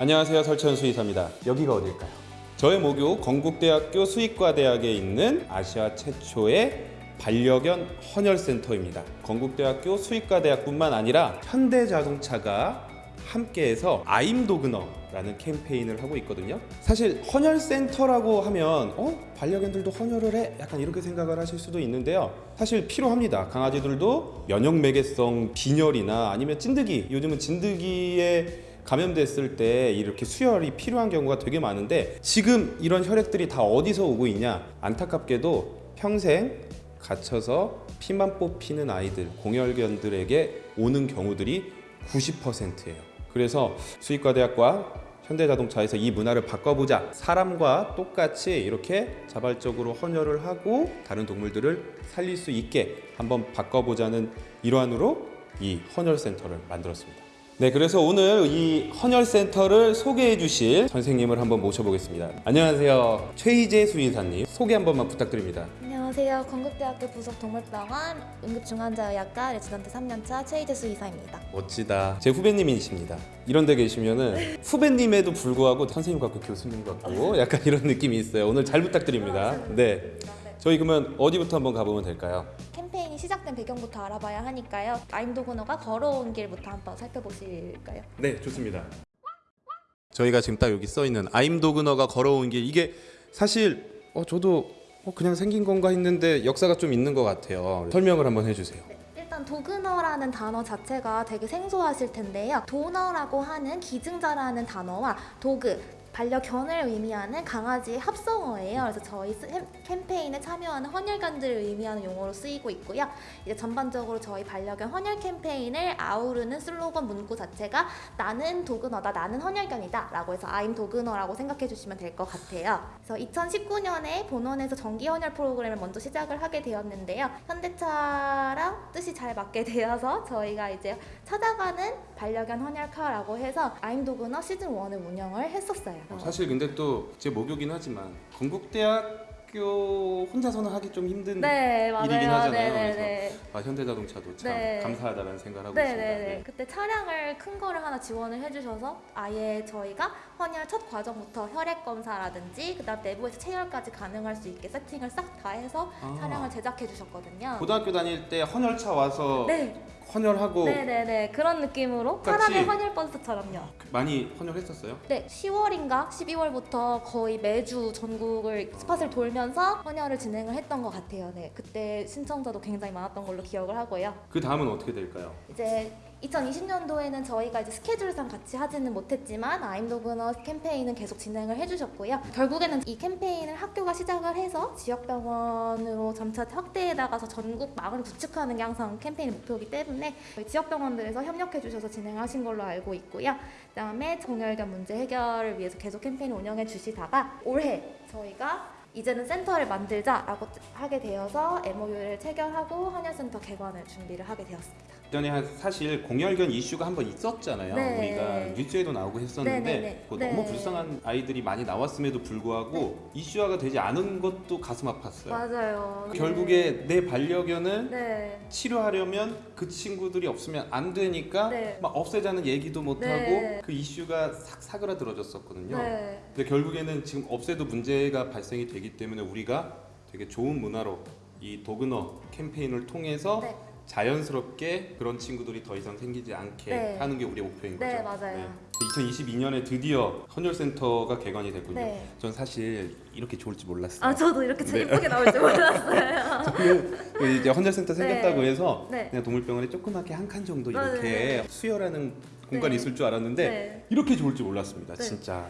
안녕하세요 설천 수의사입니다. 여기가 어딜까요? 저의 모교 건국대학교 수의과대학에 있는 아시아 최초의 반려견 헌혈센터입니다. 건국대학교 수의과대학뿐만 아니라 현대자동차가 함께해서 아임도그너라는 캠페인을 하고 있거든요. 사실 헌혈센터라고 하면 어 반려견들도 헌혈을 해? 약간 이렇게 생각을 하실 수도 있는데요. 사실 필요합니다. 강아지들도 면역 매개성 빈혈이나 아니면 찐드기 요즘은 진드기에 감염됐을 때 이렇게 수혈이 필요한 경우가 되게 많은데 지금 이런 혈액들이 다 어디서 오고 있냐? 안타깝게도 평생 갇혀서 피만 뽑히는 아이들, 공혈견들에게 오는 경우들이 90%예요. 그래서 수의과대학과 현대자동차에서 이 문화를 바꿔보자. 사람과 똑같이 이렇게 자발적으로 헌혈을 하고 다른 동물들을 살릴 수 있게 한번 바꿔보자는 일환으로 이 헌혈센터를 만들었습니다. 네, 그래서 오늘 이 헌혈센터를 소개해 주실 선생님을 한번 모셔보겠습니다. 안녕하세요. 최희재 수의사님. 소개 한 번만 부탁드립니다. 안녕하세요. 건국대학교 부속 동물병원 응급중환자의학과 레지던트 3년차 최희재 수의사입니다. 멋지다. 제 후배님이십니다. 이런 데 계시면은 후배님에도 불구하고 선생님 같고 교수님 같고 약간 이런 느낌이 있어요. 오늘 잘 부탁드립니다. 네. 저희 그러면 어디부터 한번 가보면 될까요? 캠페인이 시작된 배경부터 알아봐야 하니까요. I'm DOgNOR가 걸어온 길부터 한번 살펴보실까요? 네, 좋습니다. 저희가 지금 딱 여기 써 있는 I'm DOgNOR가 걸어온 길 이게 사실 어 저도 어, 그냥 생긴 건가 했는데 역사가 좀 있는 것 같아요. 설명을 한번 해주세요. 일단 도그너라는 단어 자체가 되게 생소하실 텐데요. 도너라고 하는 기증자라는 단어와 도그 반려견을 의미하는 강아지의 합성어예요. 그래서 저희 캠페인에 참여하는 헌혈견들을 의미하는 용어로 쓰이고 있고요. 이제 전반적으로 저희 반려견 헌혈 캠페인을 아우르는 슬로건 문구 자체가 나는 도그너다, 나는 헌혈견이다 라고 해서 아임 도그너라고 생각해 주시면 될 것 같아요. 그래서 2019년에 본원에서 정기 헌혈 프로그램을 먼저 시작을 하게 되었는데요. 현대차랑 뜻이 잘 맞게 되어서 저희가 이제 찾아가는 반려견 헌혈카라고 해서 아임 도그너 시즌 1을 운영을 했었어요. 사실 근데 또 제 목요긴 하지만 건국대학 교 혼자서는 하기 좀 힘든 네. 일이긴 하잖아요. 네네네. 아, 현대자동차도 참 네. 감사하다는 생각을 하고 있습니다. 네네네. 네. 그때 차량을 큰 거를 하나 지원을 해주셔서 아예 저희가 헌혈 첫 과정부터 혈액 검사라든지 그다음 내부에서 체열까지 가능할 수 있게 세팅을 싹 다 해서 아. 차량을 제작해 주셨거든요. 고등학교 다닐 때 헌혈차 와서 네, 헌혈하고 네네네 그런 느낌으로. 사람의 헌혈 버스처럼요. 많이 헌혈했었어요? 네, 10월인가 12월부터 거의 매주 전국을 스팟을 돌면 서 헌혈을 진행을 했던 것 같아요. 네, 그때 신청자도 굉장히 많았던 걸로 기억을 하고요. 그 다음은 어떻게 될까요? 이제 2020년도에는 저희가 이제 스케줄상 같이 하지는 못했지만 아임도그너 캠페인은 계속 진행을 해주셨고요. 결국에는 이 캠페인을 학교가 시작을 해서 지역병원으로 점차 확대해 나가서 전국 망을 구축하는 게 항상 캠페인의 목표이기 때문에 지역병원들에서 협력해 주셔서 진행하신 걸로 알고 있고요. 그다음에 공혈견 문제 해결을 위해서 계속 캠페인을 운영해 주시다가 올해 저희가 이제는 센터를 만들자라고 하게 되어서 MOU를 체결하고 헌혈센터 개관을 준비를 하게 되었습니다. 전에 한- 사실 공혈견 이슈가 한번 있었잖아요. 네. 우리가 뉴스에도 나오고 했었는데 네, 네, 네. 네. 너무 불쌍한 아이들이 많이 나왔음에도 불구하고 이슈화가 되지 않은 것도 가슴 아팠어요. 맞아요. 그 결국에 내 반려견을 네. 치료하려면 그 친구들이 없으면 안 되니까 네. 막 없애자는 얘기도 못 네. 하고 그 이슈가 싹 사그라들어졌었거든요. 네. 근데 결국에는 지금 없애도 문제가 발생이 되기 때문에 우리가 되게 좋은 문화로 이 도그너 캠페인을 통해서 네. 자연스럽게 그런 친구들이 더 이상 생기지 않게 네. 하는 게 우리의 목표인 거죠. 네, 맞아요. 2022년에 드디어 헌혈센터가 개관이 됐군요. 네. 전 사실 이렇게 좋을지 몰랐어요. 아 저도 이렇게 네. 예쁘게 나올 줄 몰랐어요. 그 이제 헌혈센터 생겼다고 네. 해서 네. 그냥 동물병원에 조그맣게 한 칸 정도. 이렇게 수혈하는 공간이 네. 있을 줄 알았는데 네. 이렇게 좋을 줄 몰랐습니다. 네. 진짜.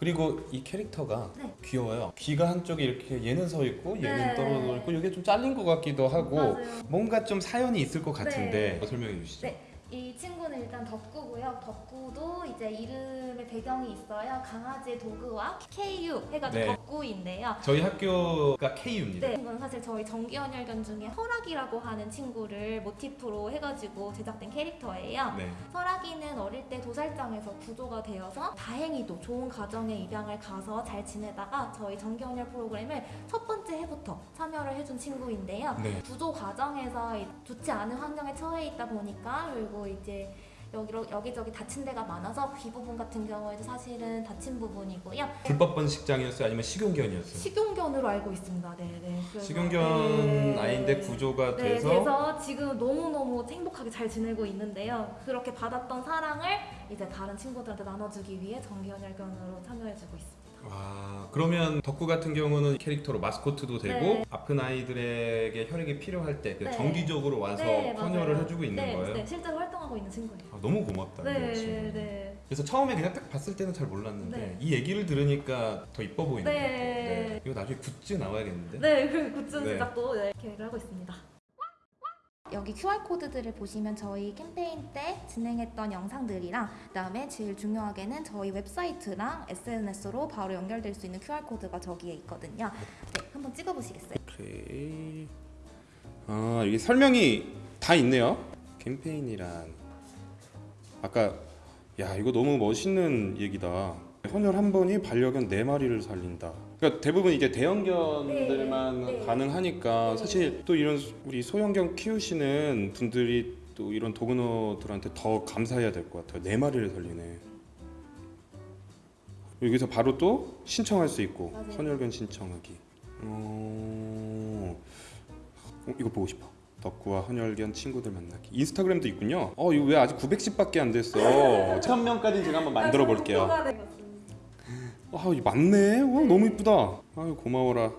그리고 이 캐릭터가 네. 귀여워요. 귀가 한쪽에 이렇게 얘는 서 있고 얘는 네. 떨어져 있고 이게 좀 잘린 것 같기도 하고 맞아요. 뭔가 좀 사연이 있을 것 같은데 네. 설명해 주시죠. 네. 이 친구는 일단 덕구고요. 덕구도 이제 이름의 배경이 있어요. 강아지의 도그와 KU 해가지고 네. 덕구인데요. 저희 학교가 KU입니다. 네, 이건 사실 저희 정기헌혈견 중에 허락이라고 하는 친구를 모티프로 해가지고 제작된 캐릭터예요. 네. 설아기는 어릴 때 도살장에서 구조가 되어서 다행히도 좋은 가정에 입양을 가서 잘 지내다가 저희 정기혼혈 프로그램을 첫 번째 해부터 참여를 해준 친구인데요. 네. 구조 과정에서 이- 좋지 않은 환경에 처해 있다 보니까 그리고 이제 여기 여기저기 다친 데가 많아서 귀 부분 같은 경우에도 사실은 다친 부분이고요. 불법 번식장이었어요? 아니면 식용견이었어요? 식용견으로 알고 있습니다. 네, 네. 식용견 네. 아이인데 구조가 네, 돼서 그래서 지금 너무너무 행복하게 잘 지내고 있는데요. 그렇게 받았던 사랑을 이제 다른 친구들한테 나눠주기 위해 정기현혈견으로 참여해주고 있습니다. 와 그러면 덕구 같은 경우는 캐릭터로 마스코트도 되고 네. 아픈 아이들에게 혈액이 필요할 때 네. 정기적으로 와서 네, 헌혈을 맞아요. 해주고 있는 네, 거예요? 네, 실제로 활동하고 있는 친구예요. 아, 너무 고맙다 네. 네. 그래서 처음에 그냥 딱 봤을 때는 잘 몰랐는데 네. 이 얘기를 들으니까 더 이뻐 보이는 네. 것 같아요 네. 이거 나중에 굿즈 나와야겠는데? 네, 그 굿즈 네. 제작도 네, 계획을 하고 있습니다. 여기 QR코드들을 보시면 저희 캠페인 때 진행했던 영상들이랑 그 다음에 제일 중요하게는 저희 웹사이트랑 SNS로 바로 연결될 수 있는 QR코드가 저기에 있거든요. 네, 한번 찍어보시겠어요? 오케이. 아 이게 설명이 다 있네요. 캠페인이란. 아까 야 이거 너무 멋있는 얘기다. 헌혈 한 번이 반려견 네 마리를 살린다 그러니까 대부분 이게 대형견들만 네, 네. 가능하니까 네. 사실 또 이런 우리 소형견 키우시는 분들이 또 이런 도그노들한테 더 감사해야 될 것 같아요 네 마리를 살리네 여기서 바로 또 신청할 수 있고 맞아요. 헌혈견 신청하기 어... 어, 이거 보고 싶어. 덕구와 헌혈견 친구들 만나기. 인스타그램도 있군요. 어 이거 왜 아직 910밖에 안 됐어? 1000명까지 제가 한번 만들어 볼게요. 아, 이 맞네. 와, 너무 이쁘다. 아유, 고마워라.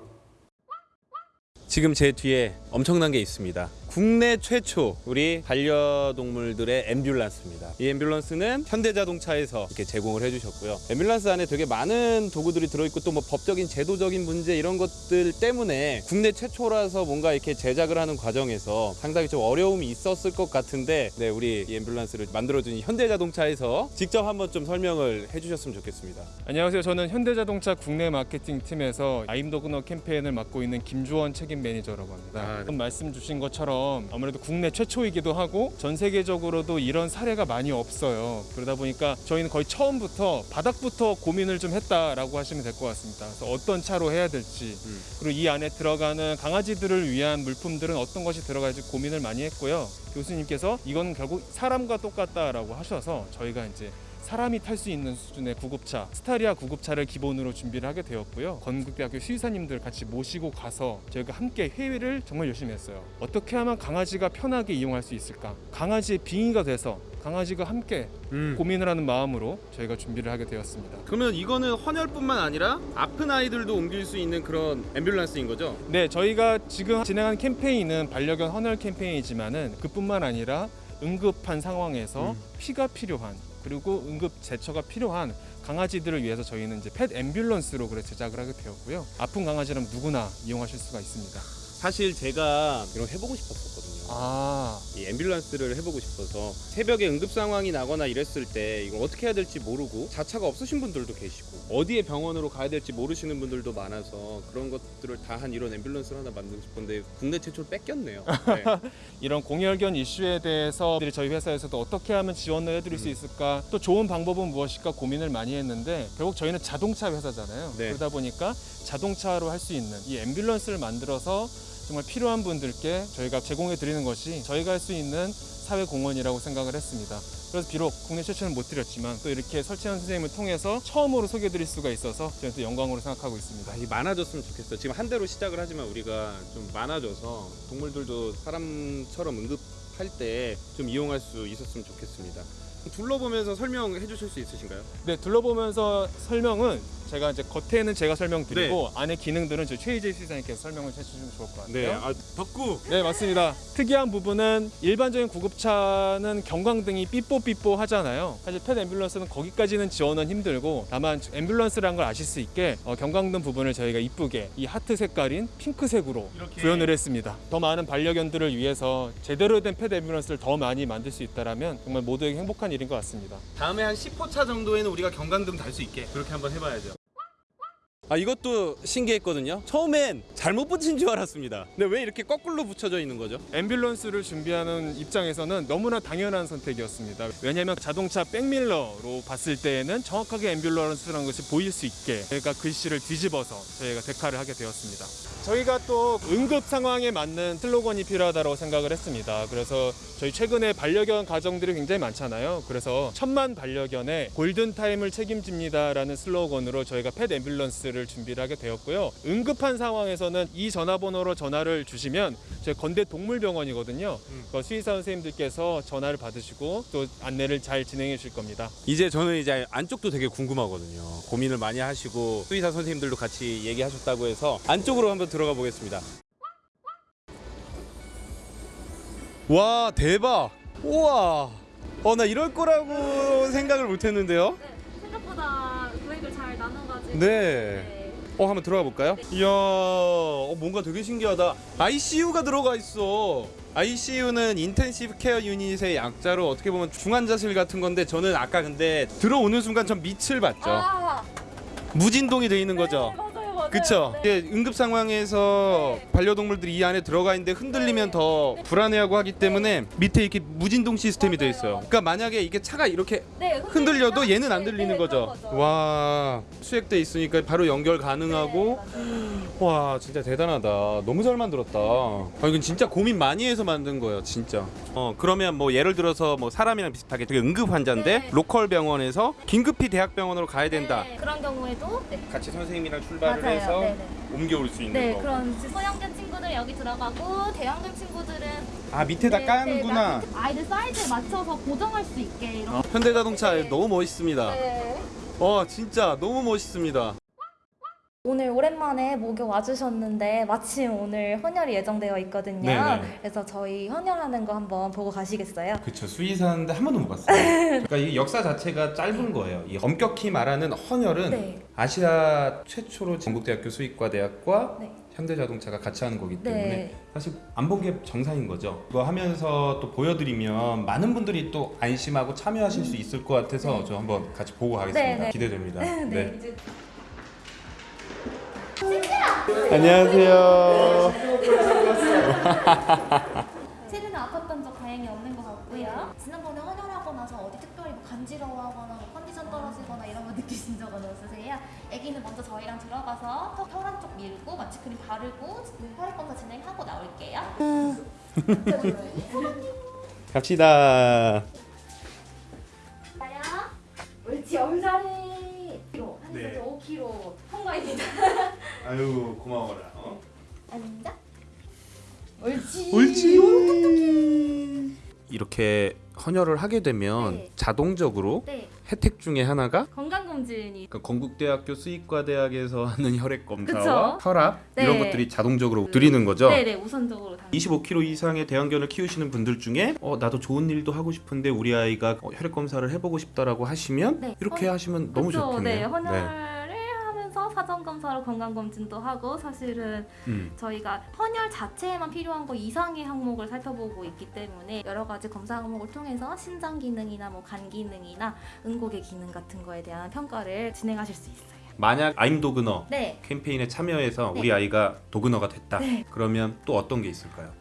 지금 제 뒤에 엄청난 게 있습니다. 국내 최초 우리 반려동물들의 앰뷸런스입니다. 이 앰뷸런스는 현대자동차에서 이렇게 제공을 해주셨고요. 앰뷸런스 안에 되게 많은 도구들이 들어있고 또 뭐 법적인 제도적인 문제 이런 것들 때문에 국내 최초라서 뭔가 이렇게 제작을 하는 과정에서 상당히 좀 어려움이 있었을 것 같은데 네 우리 이 앰뷸런스를 만들어준 현대자동차에서 직접 한번 좀 설명을 해주셨으면 좋겠습니다. 안녕하세요. 저는 현대자동차 국내 마케팅 팀에서 아임도그너 캠페인을 맡고 있는 김주원 책임 매니저라고 합니다. 아, 네. 말씀 주신 것처럼 아무래도 국내 최초이기도 하고 전 세계적으로도 이런 사례가 많이 없어요. 그러다 보니까 저희는 거의 처음부터 바닥부터 고민을 좀 했다라고 하시면 될 것 같습니다. 그래서 어떤 차로 해야 될지 음. 그리고 이 안에 들어가는 강아지들을 위한 물품들은 어떤 것이 들어갈지 고민을 많이 했고요. 교수님께서 이건 결국 사람과 똑같다라고 하셔서 저희가 이제 사람이 탈 수 있는 수준의 구급차 스타리아 구급차를 기본으로 준비를 하게 되었고요 건국대학교 수의사님들 같이 모시고 가서 저희가 함께 회의를 정말 열심히 했어요 어떻게 하면 강아지가 편하게 이용할 수 있을까 강아지의 빙의가 돼서 강아지가 함께 음. 고민을 하는 마음으로 저희가 준비를 하게 되었습니다 그러면 이거는 헌혈뿐만 아니라 아픈 아이들도 옮길 수 있는 그런 앰뷸런스인 거죠? 네 저희가 지금 진행한 캠페인은 반려견 헌혈 캠페인이지만 은 그뿐만 아니라 응급한 상황에서 음. 피가 필요한 그리고 응급 제처가 필요한 강아지들을 위해서 저희는 이제 펫 앰뷸런스로 그래 제작을 하게 되었고요. 아픈 강아지라면 누구나 이용하실 수가 있습니다. 사실 제가 이런 거 해보고 싶었었거든요. 아, 이 앰뷸런스를 해보고 싶어서 새벽에 응급 상황이 나거나 이랬을 때 이걸 어떻게 해야 될지 모르고 자차가 없으신 분들도 계시고 어디에 병원으로 가야 될지 모르시는 분들도 많아서 그런 것들을 다 한 이런 앰뷸런스를 하나 만들고 싶었는데 국내 최초로 뺏겼네요. 네. 이런 공혈견 이슈에 대해서 저희 회사에서도 어떻게 하면 지원을 해드릴 수 있을까 또 좋은 방법은 무엇일까 고민을 많이 했는데 결국 저희는 자동차 회사잖아요. 네. 그러다 보니까 자동차로 할 수 있는 이 앰뷸런스를 만들어서 정말 필요한 분들께 저희가 제공해 드리는 것이 저희가 할 수 있는 사회 공헌이라고 생각을 했습니다. 그래서 비록 국내 최초는 못 드렸지만 또 이렇게 설치한 선생님을 통해서 처음으로 소개해 드릴 수가 있어서 저는 또 영광으로 생각하고 있습니다. 아, 이 많아졌으면 좋겠어요. 지금 한 대로 시작을 하지만 우리가 좀 많아져서 동물들도 사람처럼 응급할 때 좀 이용할 수 있었으면 좋겠습니다. 둘러보면서 설명해 주실 수 있으신가요? 네, 둘러보면서 설명은 제가 이제 겉에는 제가 설명드리고 네. 안에 기능들은 저희 최희재 시장님께서 설명을 해주시면 좋을 것 같아요. 아, 덕구. 네, 맞습니다. 특이한 부분은 일반적인 구급차는 경광등이 삐뽀삐뽀 하잖아요. 사실 펫 앰뷸런스는 거기까지는 지원은 힘들고 다만 앰뷸런스라는 걸 아실 수 있게 어, 경광등 부분을 저희가 이쁘게 이 하트 색깔인 핑크색으로 이렇게. 구현을 했습니다. 더 많은 반려견들을 위해서 제대로 된 펫 앰뷸런스를 더 많이 만들 수 있다라면 정말 모두에게 행복한 일인 것 같습니다. 다음에 한 10호차 정도에는 우리가 경광등 달 수 있게 그렇게 한번 해봐야죠. 아 이것도 신기했거든요. 처음엔 잘못 붙인 줄 알았습니다. 근데 왜 이렇게 거꾸로 붙여져 있는 거죠? 앰뷸런스를 준비하는 입장에서는 너무나 당연한 선택이었습니다. 왜냐하면 자동차 백밀러로 봤을 때에는 정확하게 앰뷸런스라는 것이 보일 수 있게 저희가 글씨를 뒤집어서 저희가 데카를 하게 되었습니다. 저희가 또 응급 상황에 맞는 슬로건이 필요하다고 생각을 했습니다. 그래서 저희 최근에 반려견 가정들이 굉장히 많잖아요. 그래서 천만 반려견의 골든 타임을 책임집니다 라는 슬로건으로 저희가 펫 앰뷸런스를 준비를 하게 되었고요. 응급한 상황에서는 이 전화번호로 전화를 주시면 저희 건대 동물병원이거든요. 그 수의사 선생님들께서 전화를 받으시고 또 안내를 잘 진행해 주실 겁니다. 이제 저는 이제 안쪽도 되게 궁금하거든요. 고민을 많이 하시고 수의사 선생님들도 같이 얘기하셨다고 해서 안쪽으로 한번 들어가 보겠습니다. 와 대박! 우와! 어 나 이럴 거라고 생각을 못 했는데요. 생각보다 구획을 잘 나눠가지고 네. 어 한번 들어가 볼까요? 이야 어, 뭔가 되게 신기하다. ICU가 들어가 있어. ICU는 Intensive Care Unit의 약자로 어떻게 보면 중환자실 같은 건데 저는 아까 근데 들어오는 순간 전 밑을 봤죠. 아, 무진동이 돼 있는 거죠. 네, 맞아요, 맞아요. 그쵸? 네. 이게 응급 상황에서 반려동물들이 이 안에 들어가 있는데 흔들리면 더 불안해하고 하기 때문에 밑에 이렇게 무진동 시스템이 돼 있어요. 그러니까 만약에 이게 차가 이렇게 네, 흔들려도 얘는 안 네, 들리는 네, 거죠. 와 수액돼 있으니까 바로 연결 네, 가능하고. 와 진짜 대단하다. 너무 잘 만들었다. 아, 이건 진짜 고민 많이 해서 만든 거예요, 진짜. 어 그러면 뭐 예를 들어서 뭐 사람이랑 비슷하게 되게 응급 환자인데 네. 로컬 병원에서 긴급히 대학병원으로 가야 된다. 네, 그런 경우에도 네. 같이 선생님이랑 출발을 맞아요. 해서 네, 네. 옮겨올 수 있는 네, 거. 그런 소형견 친구들 여기 들어가고 대형견 친구들은 아 밑에다 네, 까는구나. 네, 아이들 사이즈에 맞춰서 고정할 수 있게 이런. 어, 현대자동차 네. 너무 멋있습니다. 네. 어 진짜 너무 멋있습니다. 오늘 오랜만에 목욕 와주셨는데 마침 오늘 헌혈이 예정되어 있거든요. 네네. 그래서 저희 헌혈하는 거 한번 보고 가시겠어요? 그쵸 수의사인데 한 번도 못 봤어요. 그러니까 이 역사 자체가 짧은 거예요. 이 엄격히 말하는 헌혈은 네. 아시아 최초로 전국대학교 수의과대학과 네. 현대자동차가 같이 하는 거기 때문에 네. 사실 안 본 게 정상인 거죠. 이거 하면서 또 보여드리면 많은 분들이 또 안심하고 참여하실 수 있을 것 같아서 네. 저 한번 같이 보고 가겠습니다. 네, 네. 기대됩니다. 네. 안녕하세요. 체르는 아팠던 적 다행히 없는 것 같고요. 지난번에 헌혈하고 나서 어디 특별히 뭐 간지러워하거나 뭐 컨디션 떨어지거나 이런 거 느끼신 적은 없으세요? 아기는 먼저 저희랑 들어가서 턱 혈안 쪽 밀고 마취크림 바르고 혈액 검사 진행하고 나올게요. 갑시다. 나야. 옳지, 한 네. 5kg 통과입니다. 아유 고마워라. 어? 앉아. 옳지. 옳지. 이렇게 헌혈을 하게 되면 네. 자동적으로 네, 혜택 중에 하나가 건강검진이 그러니까 건국대학교 수의과대학에서 하는 혈액 검사와 그쵸? 혈압 네. 이런 것들이 자동적으로 드리는 거죠. 네네 우선적으로 당. 25kg 이상의 대형견을 키우시는 분들 중에 어, 나도 좋은 일도 하고 싶은데 우리 아이가 어, 혈액 검사를 해보고 싶다라고 하시면 네. 이렇게 헌- 하시면 너무 그쵸, 좋겠네요. 네, 헌혈을 하면서 사전 검사로 건강 검진도 하고 사실은 음. 저희가 헌혈 자체에만 필요한 거 이상의 항목을 살펴보고 있기 때문에 여러 가지 검사 항목을 통해서 신장 기능이나 뭐 간 기능이나 응고개 기능 같은 거에 대한 평가를 진행하실 수 있어요. 만약 아임 도그너 네. 캠페인에 참여해서 네. 우리 아이가 도그너가 됐다. 네. 그러면 또 어떤 게 있을까요?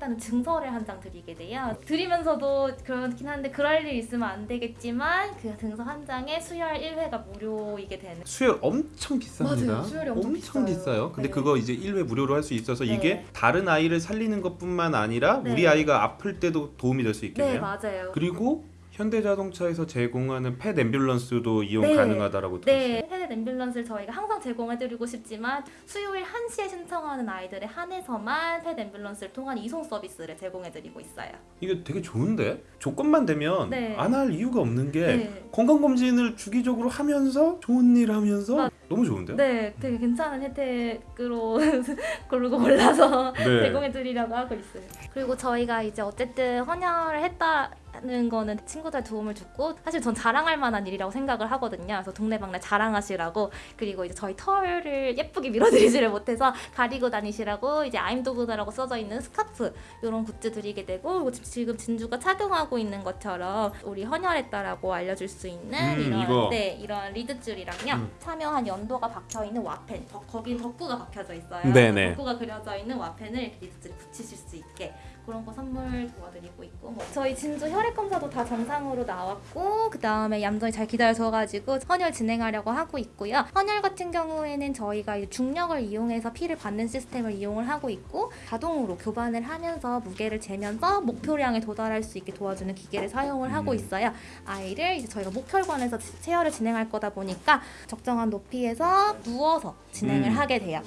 했다는 증서를 한 장 드리게 돼요. 드리면서도 그렇긴 한데 그럴 일 있으면 안 되겠지만 그 증서 한 장에 수혈 1회가 무료이게 되는 수혈 엄청 비쌉니다. 맞아요. 수혈이 엄청 비싸요. 비싸요. 근데 네. 그거 이제 1회 무료로 할 수 있어서 네. 이게 다른 아이를 살리는 것뿐만 아니라 네. 우리 아이가 아플 때도 도움이 될 수 있겠네요. 네 맞아요. 그리고 현대자동차에서 제공하는 펫 앰뷸런스도 이용 네. 가능하다라고 들었어요. 네, 펫 앰뷸런스를 저희가 항상 제공해드리고 싶지만 수요일 1시에 신청하는 아이들에 한해서만 펫 앰뷸런스를 통한 이송 서비스를 제공해드리고 있어요. 이게 되게 좋은데 조건만 되면 네. 안할 이유가 없는 게 네. 건강 검진을 주기적으로 하면서 좋은 일 하면서 맞- 너무 좋은데요? 네, 되게 괜찮은 혜택으로 고르고 골라서 네. 제공해드리려고 하고 있어요. 그리고 저희가 이제 어쨌든 헌혈을 했다 는 거는 친구들 도움을 줬고 사실 전 자랑할 만한 일이라고 생각을 하거든요. 그래서 동네방네 자랑하시라고 그리고 이제 저희 털을 예쁘게 밀어드리지를 못해서 가리고 다니시라고 이제 I'm DOgNOR라고 써져 있는 스카프 이런 굿즈 드리게 되고 지- 지금 진주가 착용하고 있는 것처럼 우리 헌혈했다라고 알려줄 수 있는 음, 이런 이거. 네 이런 리드줄이랑요 음. 참여한 연도가 박혀 있는 와펜 더, 거긴 덕구가 박혀져 있어요. 네네. 덕구가 그려져 있는 와펜을 리드줄에 붙이실 수 있게 그런 거 선물 도와드리고 있고 뭐 저희 진주 혈액 검사도 다 정상으로 나왔고 그 다음에 얌전히 잘 기다려줘가지고 헌혈 진행하려고 하고 있고요. 헌혈 같은 경우에는 저희가 중력을 이용해서 피를 받는 시스템을 이용을 하고 있고 자동으로 교반을 하면서 무게를 재면서 목표량에 도달할 수 있게 도와주는 기계를 사용을 하고 음. 있어요. 아이를 이제 저희가 목혈관에서 치- 체열을 진행할 거다 보니까 적정한 높이에서 누워서 진행을 음. 하게 돼요.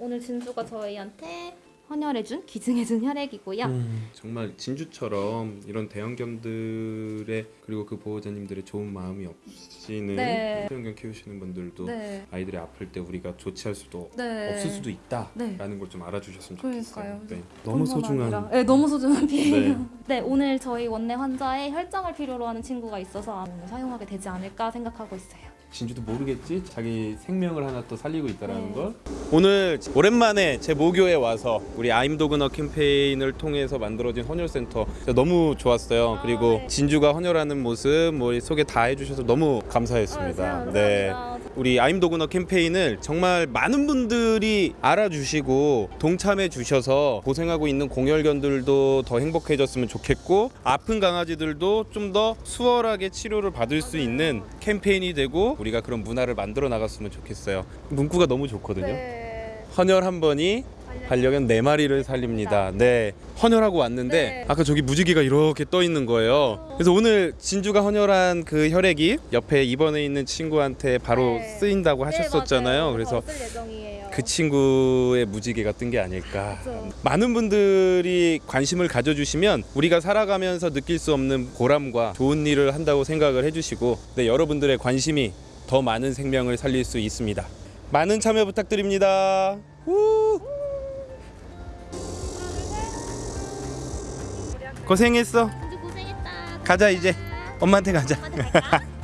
오늘 진주가 저희한테 헌혈해준 기증해준 혈액이고요. 음, 정말 진주처럼 이런 대형견들의 그리고 그 보호자님들의 좋은 마음이 없이는 네. 대형견 키우시는 분들도 네, 아이들이 아플 때 우리가 조치할 수도 네. 없을 수도 있다라는 네. 걸좀 알아주셨으면. 좋겠어요. 네. 너무 소중한 아니라- 네, 너무 소중한 피해예요. 네. 네. 오늘 저희 원내 환자의 혈장을 필요로 하는 친구가 있어서 오늘 사용하게 되지 않을까 생각하고 있어요. 진주도 모르겠지 자기 생명을 하나 또 살리고 있다라는 네. 걸 오늘 오랜만에 제 모교에 와서 우리 아임도그너 캠페인을 통해서 만들어진 헌혈센터 너무 좋았어요 아, 그리고 네. 진주가 헌혈하는 모습 뭐 소개 다 해주셔서 너무 감사했습니다 아, 네 감사합니다. 우리 아임도그너 캠페인을 정말 많은 분들이 알아주시고 동참해 주셔서 고생하고 있는 공혈견들도 더 행복해졌으면 좋겠고 아픈 강아지들도 좀 더 수월하게 치료를 받을 수 있는 캠페인이 되고 우리가 그런 문화를 만들어 나갔으면 좋겠어요. 문구가 너무 좋거든요. 네. 헌혈 한 번이 반려견 네 마리를 살립니다. 네. 헌혈하고 왔는데 네. 아까 저기 무지개가 이렇게 떠 있는 거예요. 그래서 오늘 진주가 헌혈한 그 혈액이 옆에 입원해 있는 친구한테 바로 네. 쓰인다고 하셨었잖아요. 네, 그래서 쓸 예정이에요. 그 친구의 무지개가 뜬 게 아닐까. 그쵸. 많은 분들이 관심을 가져주시면 우리가 살아가면서 느낄 수 없는 보람과 좋은 일을 한다고 생각을 해주시고 네, 여러분들의 관심이 더 많은 생명을 살릴 수 있습니다. 많은 참여 부탁드립니다. 우! 고생했어. 고생했다. 가자 이제. 엄마한테 가자. 엄마한테?